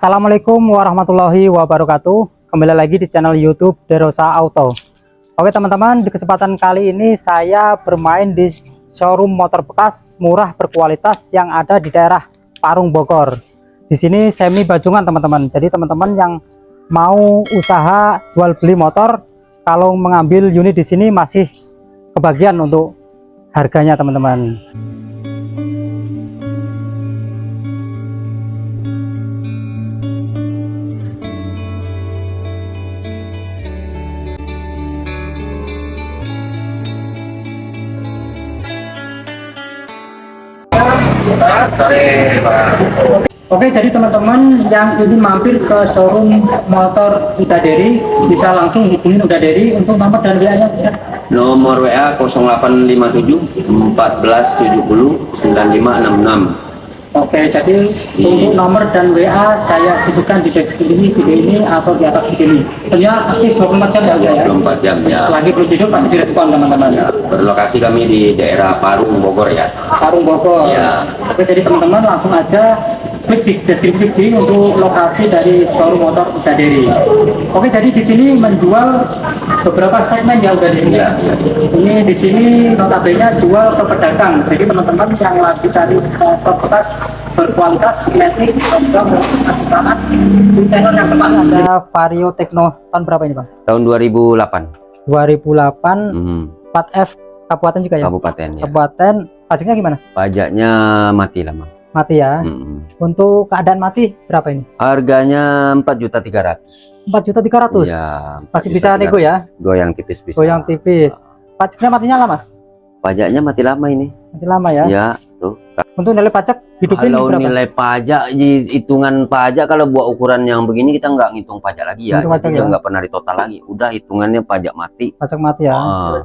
Assalamualaikum warahmatullahi wabarakatuh. Kembali lagi di channel youtube Derosa Auto. Oke teman-teman di kesempatan kali ini saya bermain di showroom motor bekas murah berkualitas yang ada di daerah Parung Bogor. Di sini semi Bajungan teman-teman. Jadi teman-teman yang mau usaha jual beli motor kalau mengambil unit di sini masih kebagian untuk harganya teman-teman Oke jadi teman-teman yang ingin mampir ke showroom motor Udaderi bisa langsung hubungin Udaderi untuk nomor dan WA nya Nomor WA 0857 1470 9566. Oke jadi untuk nomor dan WA saya sisihkan di deskripsi video ini atau di atas video ini tentunya aktif 24 jam ya ya 24 jam ya. selagi belum tidur pasti direspon teman-teman ya. Berlokasi kami di daerah Parung Bogor ya. Parung Bogor Ya. Oke jadi teman-teman langsung aja klik di deskripsi video untuk lokasi dari showroom motor Udaderi Oke jadi di sini menjual beberapa segmen ya Udaderi Ya, ya. ini di sini notabene jual ke pedagang jadi teman-teman yang lagi cari motor bekas berkualitas metik banget di channel yang tepat ada Vario Techno tahun berapa ini Bang? Tahun 2008. 2008 Hmm. 4F kabupaten juga ya? Kabupaten ya. Kabupaten pajaknya gimana? Pajaknya mati lah, Mang. Mati ya Hmm. untuk keadaan mati berapa ini? Harganya 4 juta 300. 4 juta 300 Ya, masih bisa nego ya Goyang tipis bisa. goyang tipis pajaknya matinya lama Pajaknya mati lama ini. mati lama ya Ya, tuh. untuk nilai pajak hidupin Kalau berapa nilai pajak, di- hitungan pajak kalau buat ukuran yang begini kita nggak ngitung pajak lagi ya. Ngitung pajak ya. nggak pernah ditotal lagi. Udah hitungannya pajak mati. pajak mati ya Ah.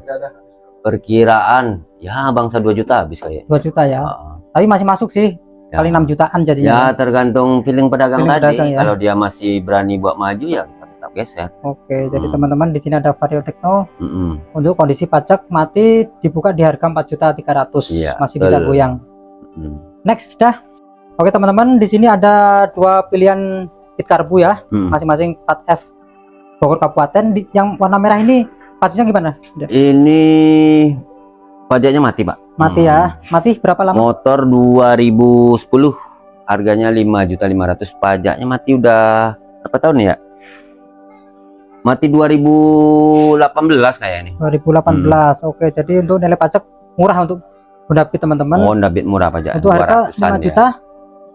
perkiraan ya bangsa 2 juta habis kayak 2 juta ya Ah, tapi masih masuk sih ya. kali 6 jutaan ya jadinya tergantung feeling pedagang Feeling tadi pedagang, ya. kalau dia masih berani buat maju ya kita tetap geser oke jadi Hmm. teman-teman di sini ada Vario Techno Mm-mm. untuk kondisi pajak mati dibuka di harga 4 juta 300 Iya, masih bisa betul. goyang Mm. next dah oke teman-teman di sini ada dua pilihan kit karbu ya Mm. masing-masing 4F Bogor Kabupaten di, yang warna merah ini pajaknya gimana ini pajaknya mati pak. Mati Hmm. ya mati berapa lama? Motor 2010 harganya 5 juta 500 pajaknya mati udah berapa tahun ya? Mati 2018 kayak ini 2018 oke jadi untuk nilai pajak murah untuk Honda teman-teman. Oh Honda Beat murah pajak. Untuk harga 5 200-an juta ya.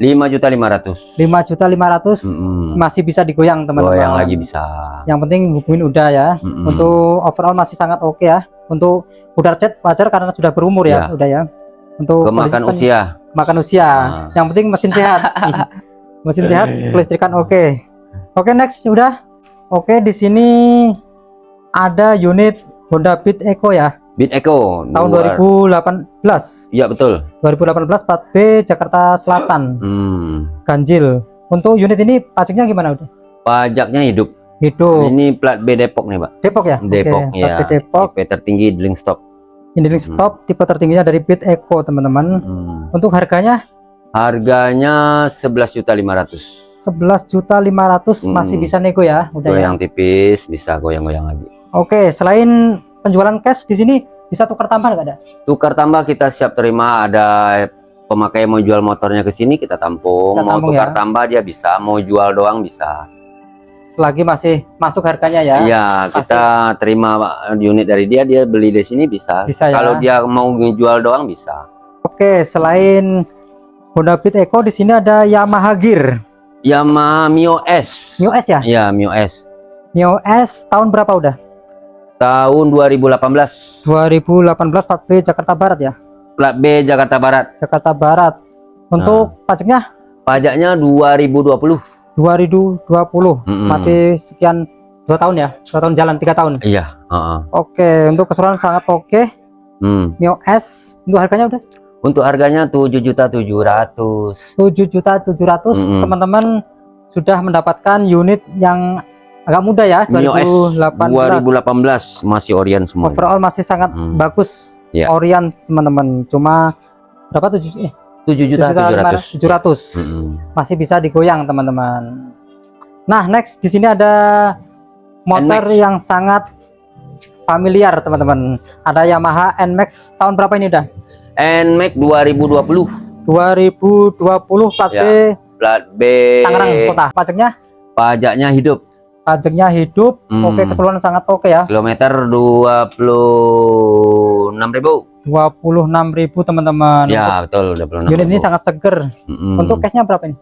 5 juta 500 5 juta 500 Mm-mm. masih bisa digoyang teman-teman. Goyang lagi bisa. Yang penting hubungin udah ya. Mm-mm. untuk overall masih sangat oke ya untuk udar cat wajar karena sudah berumur ya, Ya. udah ya. Untuk kemakan kondisi- usia. makan usia. Ah. yang penting mesin sehat. Mesin sehat kelistrikan oke. Oke next udah. Oke di sini ada unit Honda Beat Eco ya. Beat Eco tahun luar- 2018 Iya betul. 2018 plat B Jakarta Selatan. Hmm. ganjil. Untuk unit ini pajaknya gimana udah pajaknya hidup hidup ini plat B Depok nih pak. Depok ya? Depok plat ya B Depok. Tipe tertinggi drilling stop. Ini link Hmm. stop tipe tertingginya dari Beat Eco teman-teman. Hmm. untuk harganya? Harganya 11 juta 500 11 juta 500 masih Hmm. bisa nego ya udah ya? Goyang tipis bisa goyang-goyang lagi. Oke selain penjualan cash di sini bisa tukar tambah nggak ada? Tukar tambah kita siap terima ada pemakai mau jual motornya ke sini kita tampung. Kita mau tampung tukar ya. tambah dia bisa. Mau jual doang bisa selagi masih masuk harganya ya Iya, kita terima unit dari dia, dia beli di sini bisa. Bisa ya. Kalau dia mau jual doang bisa. oke selain Honda Beat Eco di sini ada Yamaha Gear Yamaha Mio S. Mio S ya Ya, Mio S. Mio S tahun berapa udah Tahun 2018. 2018 plat B Jakarta Barat ya Plat B Jakarta Barat. Jakarta Barat untuk pajaknya Pajaknya 2020. 2020 Mm-mm. masih sekian dua tahun ya dua tahun jalan tiga tahun Iya, heeh. oke untuk keseluruhan sangat oke Hmm. Mio S untuk harganya udah Untuk harganya 7.700. 7 juta 700 Mm-mm. teman-teman sudah mendapatkan unit yang agak muda ya Mio S 2018 2018 masih Orion semua. overall masih sangat Hmm. bagus Ya. Orion teman-teman cuma berapa tujuh eh 7 juta 700. 700 Mm-mm. masih bisa digoyang teman-teman. Nah next di sini ada motor yang sangat familiar teman-teman. Ada Yamaha NMAX tahun berapa ini udah NMAX 2020 2020 plat Ya. B. Plat B. Tangerang kota. Pajaknya? Pajaknya hidup. Pajaknya hidup. Hmm. oke keseluruhan sangat oke ya. Kilometer 26.000 26.000 teman-teman. Ya betul 26.000 unit ini sangat seger. Mm-mm. untuk cashnya berapa ini?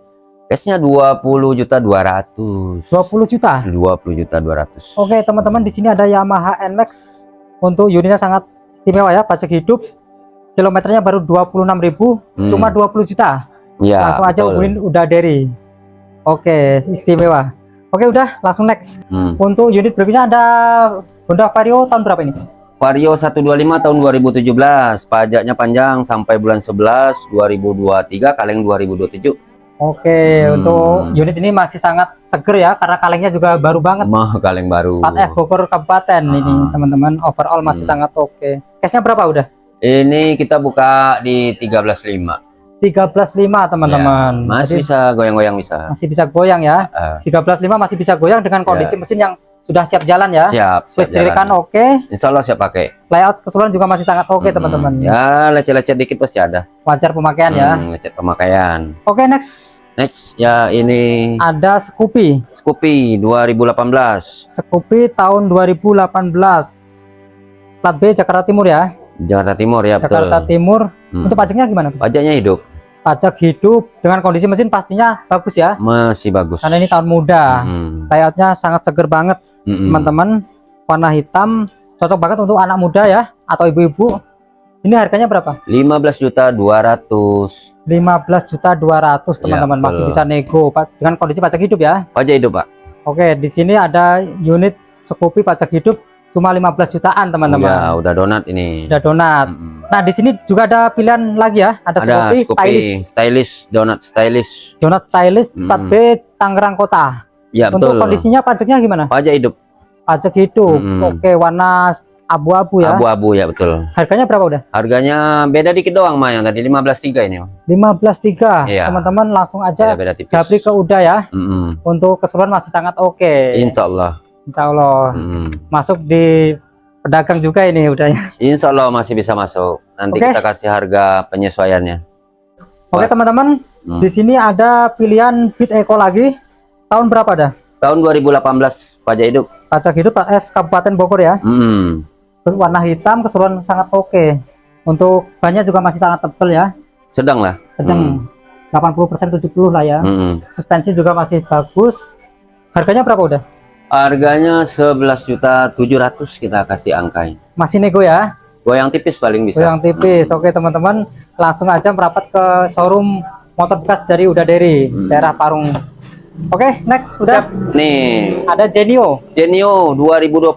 Cashnya 20 juta 200 20 juta? 20 juta 200 Oke teman-teman di sini ada Yamaha NMAX untuk unitnya sangat istimewa ya pajak hidup. Kilometernya baru 26.000 Hmm. cuma 20 juta. Ya langsung aja betul. hubungin udah dari Oke istimewa. Oke udah langsung next. Hmm. untuk unit berikutnya ada Honda Vario tahun berapa ini Vario 125 tahun 2017 pajaknya panjang sampai bulan 11 2023 kaleng 2027 Oke Hmm. untuk unit ini masih sangat seger ya karena kalengnya juga baru banget. Mah kaleng baru. 4F Bogor Kabupaten ini Ah. teman-teman. Overall masih Hmm. sangat oke. Cashnya berapa udah? Ini kita buka di 13.5 13.5 teman-teman. Ya, masih Jadi bisa goyang-goyang bisa. masih bisa goyang ya. Ah, 13.5 masih bisa goyang dengan kondisi Ya. mesin yang sudah siap jalan ya. siap, siap Listrikan jalan. oke, Insya Allah siap pakai layout keseluruhan juga masih sangat oke Mm-mm. teman-teman. ya lecet-lecet dikit pasti ada Wajar pemakaian ya. Hmm, lecet pemakaian Oke next next ya ini ada Scoopy. Scoopy 2018 Scoopy tahun 2018. Plat B Jakarta Timur ya. Jakarta Timur ya Jakarta betul Timur. Hmm. Untuk pajaknya gimana? pajaknya hidup Pajak hidup dengan kondisi mesin pastinya bagus ya. masih bagus Karena ini tahun muda. Hmm. Layoutnya sangat seger banget Teman-teman. Warna hitam cocok banget untuk anak muda ya atau ibu-ibu. Ini harganya berapa? 15 juta 200 15 juta 200 teman-teman. Ya, masih bisa nego Pak, dengan kondisi pajak hidup ya. Pajak hidup pak. Oke di sini ada unit Scoopy pajak hidup cuma 15 jutaan ya teman-teman udah donat ini. Udah donat. Mm-mm. nah di sini juga ada pilihan lagi ya. Ada, ada Scoopy Scoopy stylish. stylish donat stylish. Donat stylish plat Hmm. B Tangerang Kota ya untuk betul kondisinya pajaknya gimana pajak hidup pajak hidup Hmm. oke warna abu-abu ya abu-abu ya betul harganya berapa udah harganya beda dikit doang mah yang tadi 15.3 ini Mas. 15.3 Iya. teman-teman langsung aja beda-beda tipis japri ke udah ya Mm-mm. untuk keseluruhan masih sangat oke Insya Allah Insya Allah Mm-mm. masuk di pedagang juga ini udahnya. Insya Allah masih bisa masuk nanti Oke. kita kasih harga penyesuaiannya Oke Pas. teman-teman, Hmm. di sini ada pilihan Beat Eco lagi. Tahun berapa dah? tahun 2018 pajak hidup Pajak hidup F Kabupaten Bogor ya. Mm. Warna hitam keseluruhan sangat oke. Untuk bannya juga masih sangat tebal ya. sedang lah Sedang 80% 70 lah ya. Mm-mm. Suspensi juga masih bagus. Harganya berapa udah? harganya 11 juta 700 kita kasih angkain Masih nego ya. goyang tipis paling bisa Yang tipis. Oke teman-teman, langsung aja merapat ke showroom motor bekas dari Udaderi, Hmm. daerah Parung. Oke, next udah. nih Ada Genio. Genio 2020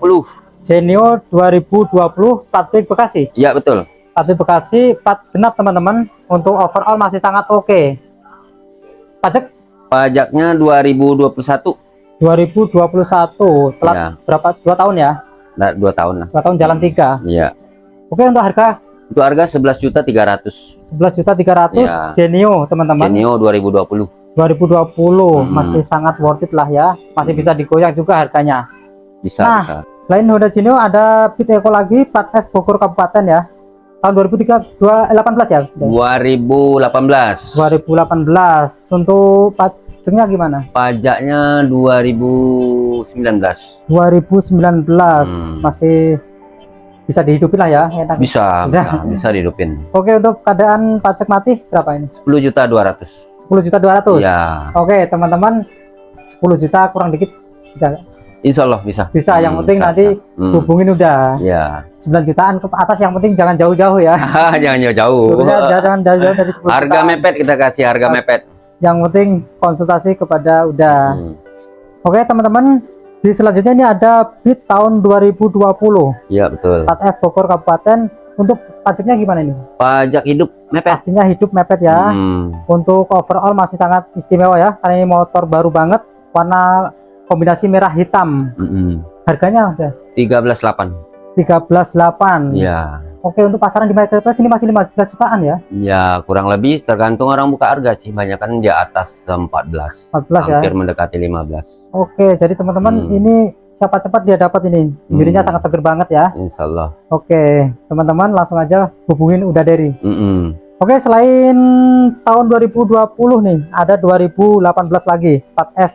Genio 2020 plat B Bekasi. ya betul B Bekasi plat genap teman-teman. Untuk overall masih sangat oke. Pajak pajaknya 2021 2021 telat ya berapa? Dua tahun ya? nah, dua tahun lah Dua tahun jalan tiga. iya Oke untuk harga itu harga 11 juta 300 11 juta 300 Ya. Genio teman-teman. Genio 2020 2020 Hmm. masih sangat worth it lah ya. Masih bisa digoyang juga harganya. bisa Nah, bisa Selain Honda Genio ada Beat Eco lagi plat F Bogor Kabupaten ya. Tahun 2003 2018 ya? 2018 2018 untuk pajaknya gimana? pajaknya 2019 2019 Hmm. masih bisa dihidupin lah ya enak. bisa Bisa. bisa, bisa dihidupin Oke untuk keadaan pajak mati berapa ini? 10 juta 200 10 juta 200 ya Oke teman-teman 10 juta kurang dikit bisa Insya Allah bisa. Bisa yang Hmm, penting bisa, nanti. Hmm, hubungin udah. Ya 9 jutaan ke atas yang penting jangan jauh-jauh ya. Jangan jauh-jauh. Jangan jauh-jauh dari 10 harga jutaan. mepet kita kasih harga Pas. mepet. Yang penting konsultasi kepada udah. Hmm, Oke teman-teman di selanjutnya ini ada Beat tahun 2020 iya betul. plat F Bogor Kabupaten untuk pajaknya gimana ini? pajak hidup mepet Pastinya hidup mepet ya Hmm, untuk overall masih sangat istimewa ya karena ini motor baru banget warna kombinasi merah hitam mm-mm. harganya udah 13.8 13.8 ya Oke, untuk pasaran di marketplace ini masih 15 jutaan ya? Ya, kurang lebih tergantung orang buka harga sih. Banyak kan di atas 14. 14 ya. Hampir mendekati 15. Oke, jadi teman-teman Hmm. ini siapa cepat dia dapat ini. Bibirnya Hmm. sangat seger banget ya. Insya Allah. Oke, teman-teman langsung aja hubungin udah dari. Mm-mm. Oke, selain tahun 2020 nih, ada 2018 lagi, 4F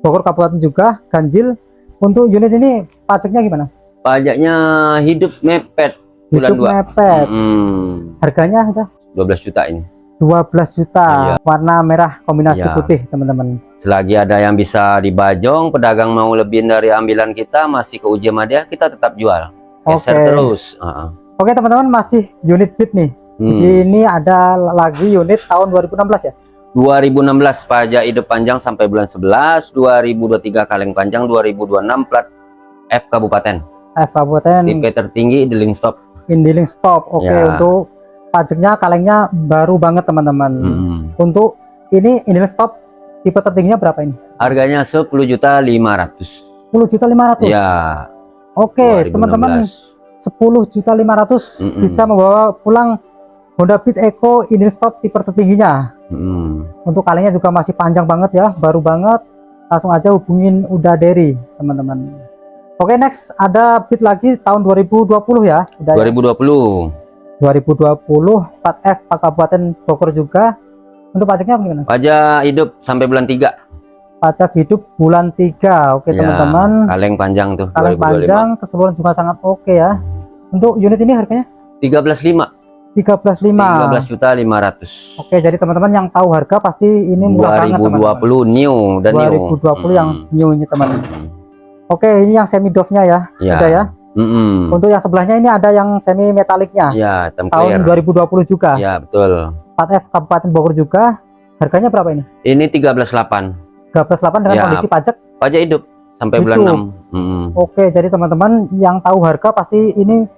Bogor Kabupaten juga, ganjil. Untuk unit ini pajaknya gimana? Pajaknya hidup mepet bulan Hidup 2. mepet. Mm, Harganya udah 12 juta ini. 12 juta, Iya. warna merah kombinasi Iya. putih, teman-teman. Selagi ada yang bisa dibajong, pedagang mau lebih dari ambilan kita, masih ke uji sama dia, kita tetap jual. Geser Oke. terus. Uh-uh. Oke, teman-teman, masih unit beat nih. Di Hmm. sini ada lagi unit tahun 2016 ya. 2016 pajak hidup panjang sampai bulan 11, 2023 kaleng panjang, 2026 plat F Kabupaten. F Kabupaten Tipe tertinggi dealing stop. Indiling stop. Oke, Ya. untuk pajaknya kalengnya baru banget, teman-teman. Mm. Untuk ini Indiling stop tipe tertingginya berapa ini? Harganya 10 juta 500. 10 juta 500. Ya. Oke, 2016. teman-teman, 10 juta 500 Mm-mm. bisa membawa pulang Honda Beat Eco Indiling stop tipe tertingginya. Mm. Untuk kalengnya juga masih panjang banget ya, baru banget. Langsung aja hubungin Uda Derry, teman-teman. Oke, next ada Beat lagi tahun 2020 ya. Udah ya? 2020 2020 4F Pak Kabupaten Bogor juga. Untuk pajaknya gimana? pajak hidup sampai bulan 3. Pajak hidup bulan 3. Oke, Ya, teman-teman. Kaleng panjang tuh Kaleng 2025. panjang, keseluruhan juga sangat oke ya. Untuk unit ini harganya 13.5. 13.5. 13 juta 500. Oke, jadi teman-teman yang tahu harga pasti ini murah banget teman-teman. 2020 new dan new. 2020 yang Mm. new ini teman. Mm. Oke, ini yang semi doff-nya ya. Ya. Udah ya. Mm-mm. Untuk yang sebelahnya ini ada yang semi metaliknya. Ya, Tahun clear. 2020 juga. Ya, betul. 4F Kabupaten Bogor juga. Harganya berapa ini? Ini 13.8. 13.8 dengan Ya. kondisi pajak. Pajak hidup sampai bulan Hidup. 6. Mm. Oke, jadi teman-teman yang tahu harga pasti ini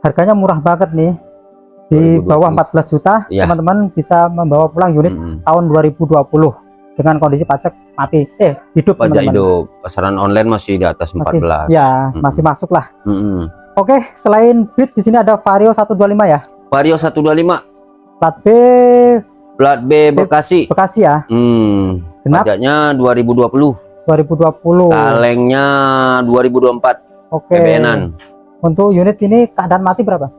harganya murah banget nih. Di 2020. bawah 14 juta, Ya. teman-teman bisa membawa pulang unit Mm. tahun 2020 dengan kondisi pajak mati. Eh, hidup Pajak teman-teman. hidup. Pasaran online masih di atas Masih, 14. ya, Mm-mm. masih masuk lah. Mm-mm. Oke, selain Beat di sini ada Vario 125 ya. Vario 125 Plat B plat B Bekasi. Bekasi ya. Hmm. Genap Pajaknya 2020. 2020. Kalengnya 2024. Oke. PBN-an. Untuk unit ini keadaan mati berapa?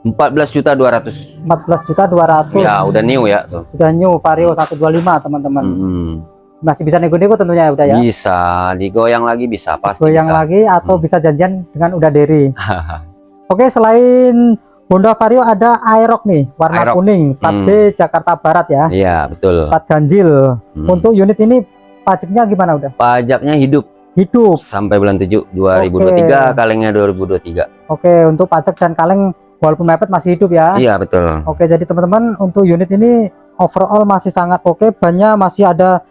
14 juta 200. 14 juta 200. Ya, udah new ya tuh. Sudah new Vario 125 teman-teman. Mm-mm. Masih bisa nego-nego tentunya ya udah ya. Bisa, digoyang lagi bisa pasti. Goyang bisa. lagi atau Hmm. bisa janjian dengan Uda Derry. Oke, selain Honda Vario ada Aerox nih, warna Aerox. kuning, plat Hmm. B Jakarta Barat ya. Iya, betul. Plat ganjil. Hmm. Untuk unit ini pajaknya gimana udah? pajaknya hidup Hidup. sampai bulan 7 2023, kalengnya 2023. Oke, untuk pajak dan kaleng walaupun mepet masih hidup ya. Iya, betul. Oke, jadi teman-teman untuk unit ini overall masih sangat oke, bannya masih ada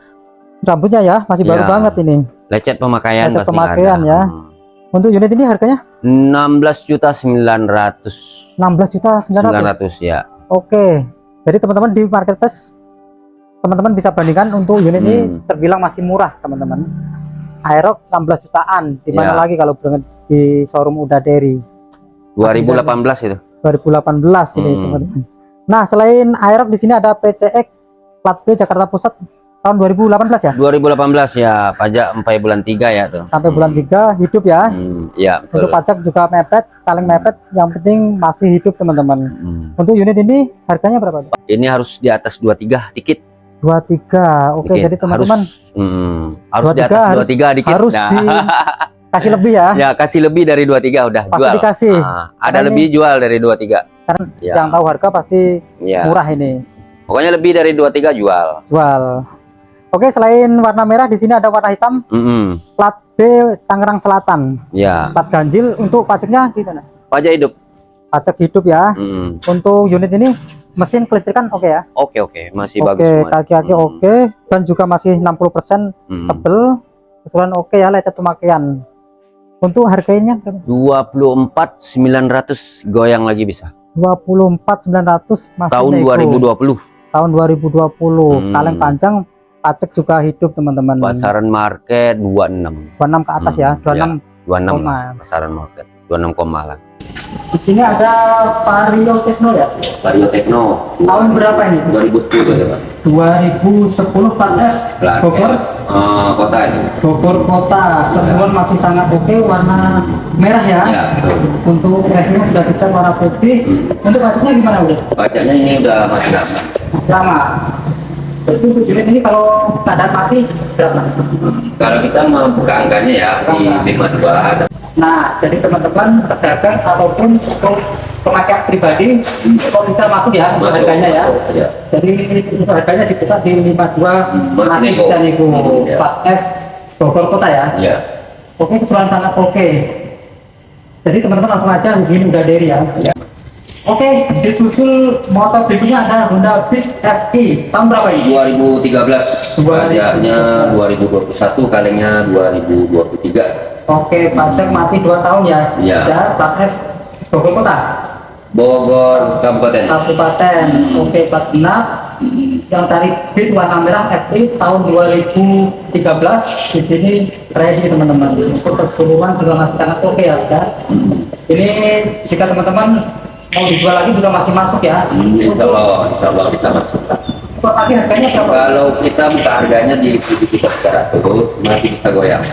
rambutnya ya, masih baru Iya. banget ini. Lecet pemakaian Lecet pemakaian ada. ya. Hmm. Untuk unit ini harganya 16 juta 900. 16 juta 900. 900 ya. Oke. Jadi teman-teman di marketplace teman-teman bisa bandingkan untuk unit ini Hmm. terbilang masih murah, teman-teman. Aerox 16 jutaan. Di mana Ya. lagi kalau di showroom Uda Derry 2018 itu. 2018 ini, Hmm. teman-teman. Nah, selain Aerox di sini ada PCX plat B Jakarta Pusat tahun 2018 ya. 2018 ya, pajak sampai bulan 3 ya tuh. Sampai bulan 3 hidup ya. Hmm, iya, betul. Untuk pajak juga mepet, kaleng mepet, yang penting masih hidup, teman-teman. Hmm. Untuk unit ini harganya berapa? Ini harus di atas 23 dikit. 23. Oke, dikit. jadi teman-teman harus, hmm, harus di 23 atas harus- 23 dikit. harus Nah, di kasih lebih ya. ya kasih lebih dari 23 udah Pasti jual. dikasih. Ah, ada Karena lebih jual dari 23. Karena ya, Yang tahu harga pasti ya. murah ini. Pokoknya lebih dari 23 jual. Jual. Oke, selain warna merah di sini ada warna hitam Mm-mm. plat B Tangerang Selatan. Ya, Plat ganjil untuk pajaknya gimana? pajak hidup. Pajak hidup ya. Mm. Untuk unit ini mesin kelistrikan oke ya. Oke oke, masih bagus Oke, kaki-kaki Mm. oke dan juga masih 60% Mm. tebel. Keseluruhan oke ya lecet pemakaian. Untuk harganya berapa? 24 900 goyang lagi bisa. 24.900 masih Tahun nego. 2020. Tahun 2020. Hmm. Kaleng panjang pajak juga hidup teman-teman. Pasaran market 26. 26 ke atas Hmm, ya, 26 26 koma. lah pasaran market. 26 koma lah Di sini ada Vario Techno ya. Vario Techno Tahun berapa ini? 2010 ya Pak 2010 Plat F Bogor. Eh, kota itu Bogor kota. Keseluruhan masih sangat oke, warna merah ya. ya betul Untuk racingnya sudah dicat warna putih. Untuk pajaknya gimana udah? pajaknya ini udah masih lama Lama. Berarti untuk unit ini kalau keadaan mati berapa? kalau kita membuka angkanya ya di 52 ada Nah, jadi teman-teman pedagang ataupun pemakai pribadi kok bisa masuk ya Masuk. harganya ya. Ya. Jadi harganya dibuka di 52 Masih masih bisa nego Ya. Plat F Bogor kota ya. ya Oke, keseluruhan sangat oke. Jadi teman-teman langsung aja hubungin udah dari ya. Ya. Oke, disusul motor berikutnya ada Honda Beat FI. Tahun berapa ini? 2013 pajaknya 2021 kalengnya 2023 Oke, pajak mati 2 tahun ya. Iya. Ya, plat F Bogor kota. Bogor Kabupaten Kabupaten. Oke, plat genap. Yang tadi Beat warna merah FI tahun 2013 di sini ready teman-teman. Untuk keseluruhan juga masih sangat oke ya. ya. Ini jika teman-teman mau dijual lagi juga masih masuk ya. Insya Allah, insya Allah bisa masuk pasti harganya berapa? kalau kita buka harganya di 7.300 masih bisa goyang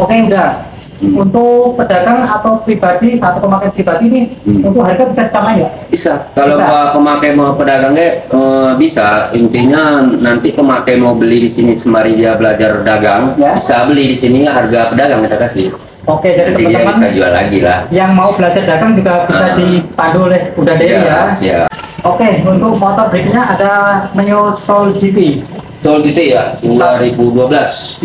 Oke udah. Untuk pedagang atau pribadi atau pemakai pribadi ini Hmm. untuk harga bisa disamain ya? bisa kalau Bisa. Pemakai mau pedagangnya eh, bisa intinya nanti pemakai mau beli di sini sembari dia belajar dagang Ya. bisa beli di sini harga pedagang kita kasih Oke jadi dia bisa teman-teman jual lagi lah yang mau belajar dagang juga bisa Ah. dipandu oleh Udah Dewi ya. siap. Oke untuk motor berikutnya ada Soul GT Soal gitu ya 2012 2012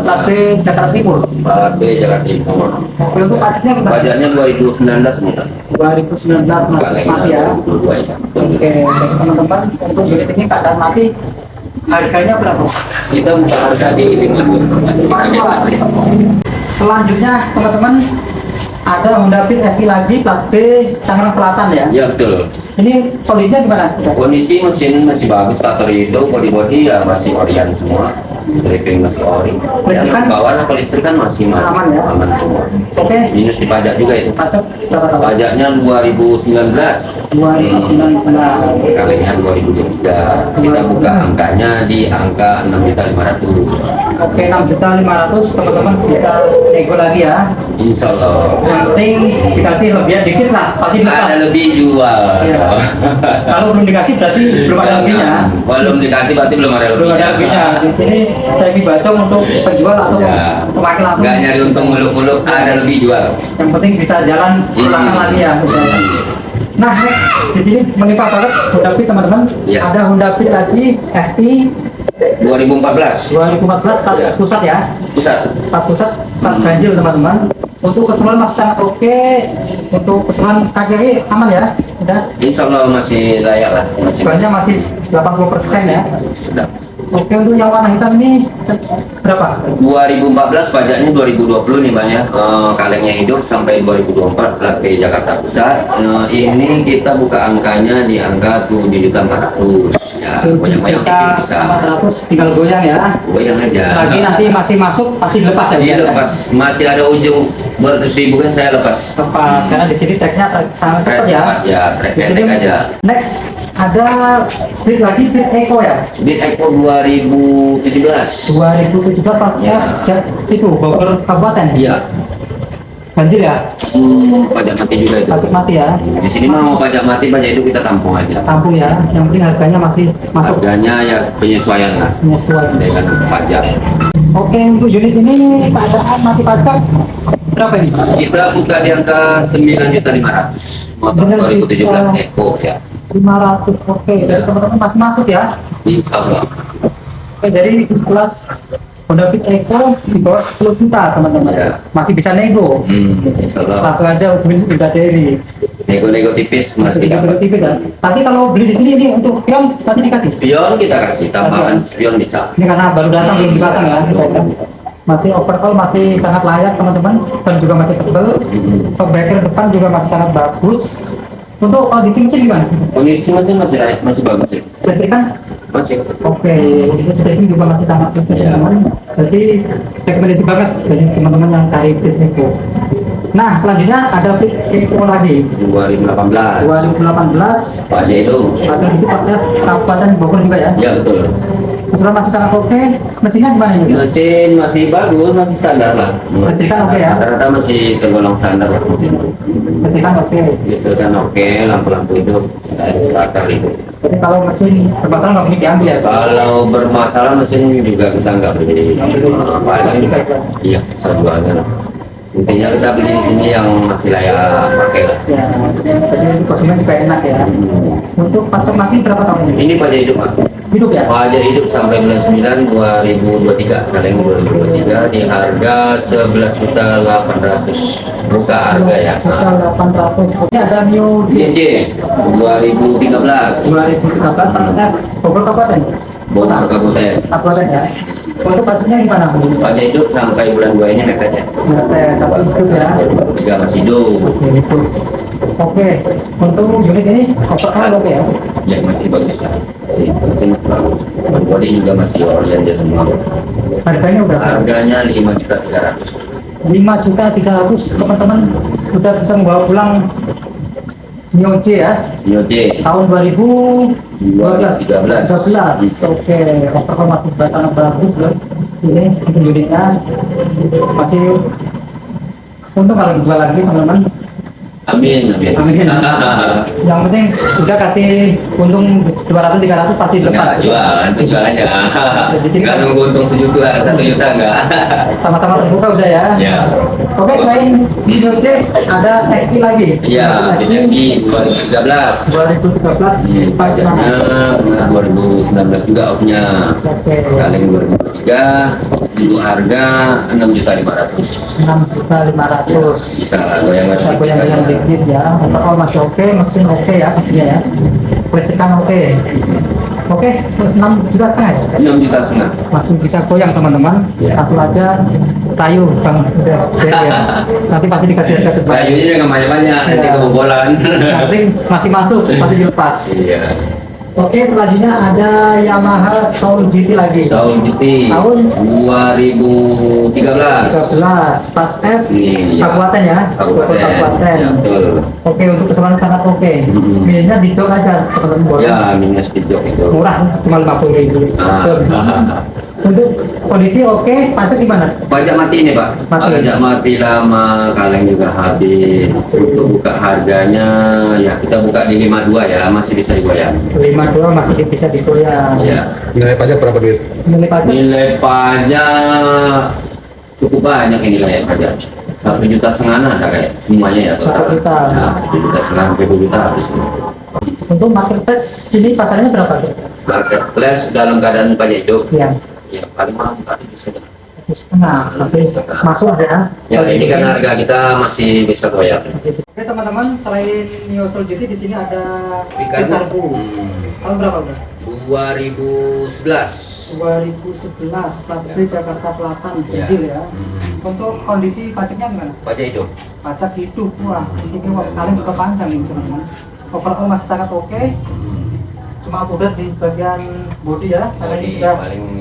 plat B Jakarta Timur. Pak B Jakarta Timur Oke untuk pajaknya gimana? pajaknya 2019 nih Pak 2019 masih mati ya. 2022 ya. Oke teman-teman untuk unit ini keadaan mati harganya berapa? kita buka harga di 50 masih bisa goyang. Selanjutnya teman-teman ada Honda Beat FI lagi plat B Tangerang Selatan ya. ya betul Ini kondisinya gimana? kondisi mesin masih bagus faktor hidung body body ya masih orian semua stripping masih ori yang Listrikan? bawah apa listrik kan masih ma- Aman ya? aman semua Oke. minus di pajak juga itu Pajak berapa pajaknya 2019 2019. kalinya 2023 kita buka angkanya di angka 6.500 Oke 6 juta 500 teman-teman bisa nego lagi ya. Insya Allah Yang penting dikasih lebihan dikit lah, pasti ada lebih jual Iya. Kalau belum dikasih berarti belum ada lebihnya. belum dikasih berarti belum ada Belum ada lebihnya. Di sini saya dibacong untuk penjual atau Ya. pemakai langsung. nggak nyari untung muluk-muluk ada lebih jual Yang penting bisa jalan pulang Hmm. lagi ya. Nah, next di sini melimpah banget Honda Beat teman-teman. Iya. Ada Honda Beat lagi FI 2014 2014 plat Iya. pusat ya. pusat Plat pusat, plat ganjil teman-teman. Untuk keseluruhan masih sangat oke. Untuk keseluruhan KJI aman ya. Udah. Insya Allah masih layak lah masih Bannya masih 80% ya. sudah Oke, untuk yang warna hitam ini berapa? 2014 pajaknya 2020 nih banyak Eh, kalengnya hidup sampai 2024 plat B Jakarta Pusat Eh, ini kita buka angkanya di angka 7.400 ya 7 banyak-banyak juta tipis bisa 400 tinggal goyang ya. goyang aja Selagi nanti masih masuk pasti lepas ya. Iya lepas masih ada ujung 200 ribu kan saya lepas Lepas karena di sini tagnya sangat cepat ya. Ya, pendek aja. Next ada Fit lagi Fit Eco ya. Beat Eco 2017 2017 Pak Ya. Itu Bogor Kabupaten. iya Banjir ya. hmm, pajak mati juga itu Pajak mati ya. di sini mah mau pajak mati pajak itu kita tampung aja Tampung ya. Yang penting harganya masih masuk harganya ya penyesuaian lah menyesuaikan. dengan pajak Oke untuk unit ini keadaan mati pajak berapa ini? kita buka di angka 9.500 motor 2017 Eco ya 500 oke. Ya. dari teman-teman masih masuk ya? Insya Allah oke dari kelas Honda Fit Eco di bawah 10 juta teman-teman. Ya. masih bisa nego. Hmm, Insya Allah langsung aja hubungin udah dari nego-nego tipis masih dapat. tipis ya. Tapi kalau beli di sini ini untuk spion nanti dikasih? Spion kita kasih tambahan spion bisa. Ini karena baru datang belum dipasang ya. Masih overall masih sangat layak teman-teman. Ban juga masih tebal shock breaker depan juga masih sangat bagus untuk kondisi mesin gimana? kondisi mesin masih layak, masih bagus ya listrik kan? masih Oke, listriknya juga masih sangat bagus Iya. Jadi rekomendasi banget dari teman-teman yang cari Fit Eco. Nah, selanjutnya ada Fit Eco lagi. 2018 2018 pajak itu Pajak itu Pak F, Kabupaten Bogor juga ya. ya betul Sudah masih sangat oke. Mesinnya gimana ini? mesin masih bagus masih standar lah Ketikan oke ya? rata-rata masih tergolong standar lah mesin Mesinnya oke. listriknya oke lampu-lampu itu starter itu Jadi kalau mesin bermasalah nggak boleh diambil ya? kalau bermasalah mesin juga kita nggak beli paling iya sejualnya lah intinya kita beli di sini yang masih layak pakai lah Ya, jadi konsumen juga enak ya. Hmm. Untuk pajak mati berapa tahun ini? ini pajak hidup pak Hidup ya? pajak hidup sampai bulan 9 2023 kaleng 2023 di harga 11 juta 800 buka harga ya Sekitar 800. Ini ada new J. JJ 2013 2013 Pak F, Bogor Kabupaten. Bogor Kabupaten Kabupaten ya. Untuk pajaknya gimana? pajak hidup sampai bulan 2 ini mepet ya Berarti tapi hidup ya. tiga masih hidup Oke, itu. Oke, untuk unit ini overall oke ya. ya masih bagus masih, body juga masih orient dia semua Harganya udah harganya 5 juta 300 5 juta 300 teman-teman. Udah bisa membawa pulang Neo J ya? Nyote tahun 2012 2013. 13 oke overall masih batang bagus loh ini untuk unitnya masih untung kalau dijual lagi teman-teman amin amin Amin. yang penting udah kasih untung 200 300 pasti Enggak lepas jualan, jual aja. Di sini Enggak kan- nunggu untung sejuta, satu juta enggak. sama-sama terbuka udah ya Ya. oke selain Neo J ada Eki lagi Iya. FI 2013. 2013 Hmm, pajaknya benar 2019 juga off-nya. Oke. Kaleng 2023 untuk harga 6 juta 500. 6 juta 500 Bisa lah, goyang bisa masih dikit ya overall masih oke mesin oke ya pastinya ya listrikan oke oke terus 6 juta setengah ya 6 juta setengah. masih bisa goyang teman-teman Ya. langsung aja tayu bang udah ya nanti pasti dikasih harga terbaik Kayunya jangan banyak-banyak, nanti Iya. kebobolan. nanti masih masuk pasti dilepas Iya. Oke selanjutnya ada Yamaha Soul GT lagi Tahun GT Tahun? 2013. 13 4F Ini, ya. Kabupaten ya Kabupaten. Kabupaten Ya, betul. Oke untuk keselamatan sangat oke. Mm-mm. Minyak di jok aja teman-teman. Ya, minus di jok itu. Murah cuma lima puluh ribu. Ah. Untuk kondisi oke, pajak gimana? Pajak mati ini Pak. Mati. Pajak mati lama, kaleng juga habis. Untuk buka harganya, ya kita buka di 52 ya, masih bisa digoyang. Lima dua masih bisa digoyang. Ya. Nilai pajak berapa duit? Nilai pajak Nilai pajak cukup banyak ini kayak pajak. Satu juta setengah ada kayak semuanya ya total. Satu juta. Ya, satu juta setengah sampai dua juta habis. untuk marketplace sini pasarnya berapa? Marketplace dalam keadaan pajak hidup, Ya, ya paling mahal satu setengah. Setengah. masuk ya. Ya ini kan harga kita masih bisa goyang. Oke teman-teman, selain Neo Soul GT di sini ada Vitarbu. hmm, Tahun berapa udah? 2011. 2011 plat B Jakarta Selatan Ya. kecil ya. Hmm, Untuk kondisi pajaknya gimana? pajak hidup. pajak hidup wah istimewa kalian juga panjang ini teman-teman overall masih sangat oke Hmm, cuma udah di bagian body ya karena ini sudah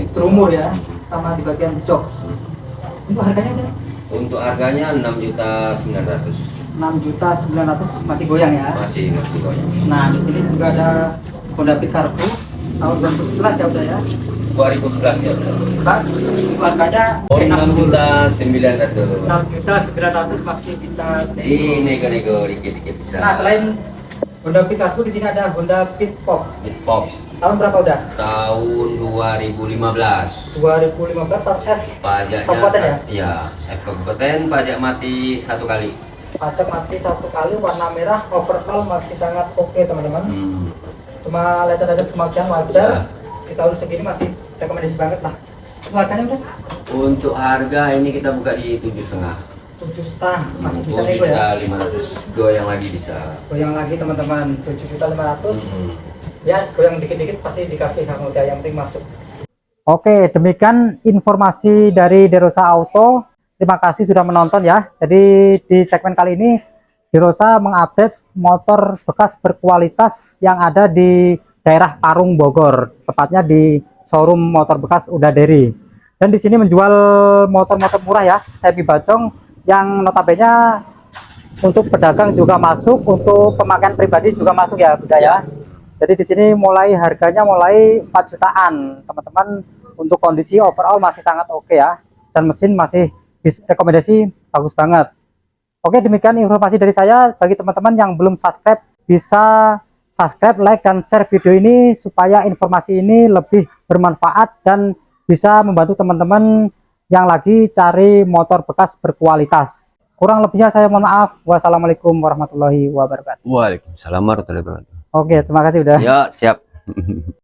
berumur ya sama di bagian jok untuk harganya udah Untuk harganya 6 juta 900. 6 juta 900 masih goyang ya Masih masih goyang. nah di sini juga ada Honda Fit Cargo tahun 2011 ya udah ya 2011 ya. benar. Mas, harganya Oh, enak 6 dulu. juta 900. 6 juta 900 masih bisa Ini nego-nego dikit-dikit bisa. nah selain Honda Fit Cargo di sini ada Honda Fit Pop Hit pop tahun berapa udah tahun 2015. 2015 pas F Pajaknya Kabupaten ya? Iya, F kabupaten pajak mati satu kali. pajak mati satu kali warna merah overall masih sangat oke teman-teman Hmm. cuma lecet-lecet kemakian Ya. wajar di tahun segini masih rekomendasi banget lah harganya udah Untuk harga ini kita buka di tujuh setengah. Tujuh setengah masih bisa nego juta ya lima ratus goyang lagi bisa. goyang lagi teman-teman tujuh juta lima ratus Hmm. ya goyang dikit-dikit pasti dikasih harga yang penting masuk Oke, demikian informasi dari Derosa Auto. Terima kasih sudah menonton ya. Jadi di segmen kali ini Derosa mengupdate motor bekas berkualitas yang ada di daerah Parung Bogor, tepatnya di showroom motor bekas Udaderi. Dan di sini menjual motor-motor murah ya, semi bacong yang notabene untuk pedagang juga masuk untuk pemakaian pribadi juga masuk ya Bunda ya. Jadi di sini mulai harganya mulai 4 jutaan. Teman-teman untuk kondisi overall masih sangat oke ya. Dan mesin masih rekomendasi bagus banget. Oke demikian informasi dari saya. Bagi teman-teman yang belum subscribe bisa subscribe like dan share video ini supaya informasi ini lebih bermanfaat dan bisa membantu teman-teman yang lagi cari motor bekas berkualitas kurang lebihnya saya mohon maaf wassalamualaikum warahmatullahi wabarakatuh Waalaikumsalam warahmatullahi wabarakatuh. oke terima kasih udah Ya, siap.